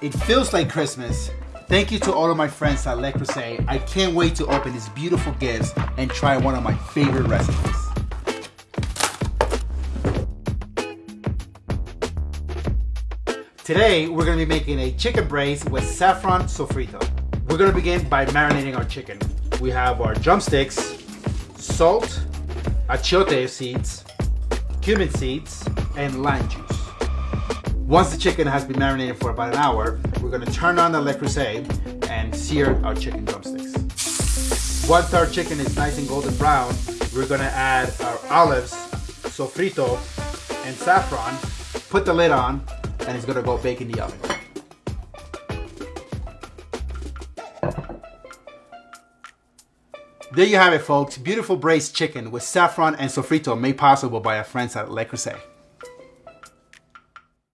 It feels like Christmas. Thank you to all of my friends at Le Creuset. I can't wait to open these beautiful gifts and try one of my favorite recipes. Today, we're gonna be making a chicken braised with saffron sofrito. We're gonna begin by marinating our chicken. We have our drumsticks, salt, achiote seeds, cumin seeds, and lime juice. Once the chicken has been marinated for about an hour, we're gonna turn on the Le Creuset and sear our chicken drumsticks. Once our chicken is nice and golden brown, we're gonna add our olives, sofrito, and saffron, put the lid on, and it's gonna go bake in the oven. There you have it folks, beautiful braised chicken with saffron and sofrito made possible by our friends at Le Creuset.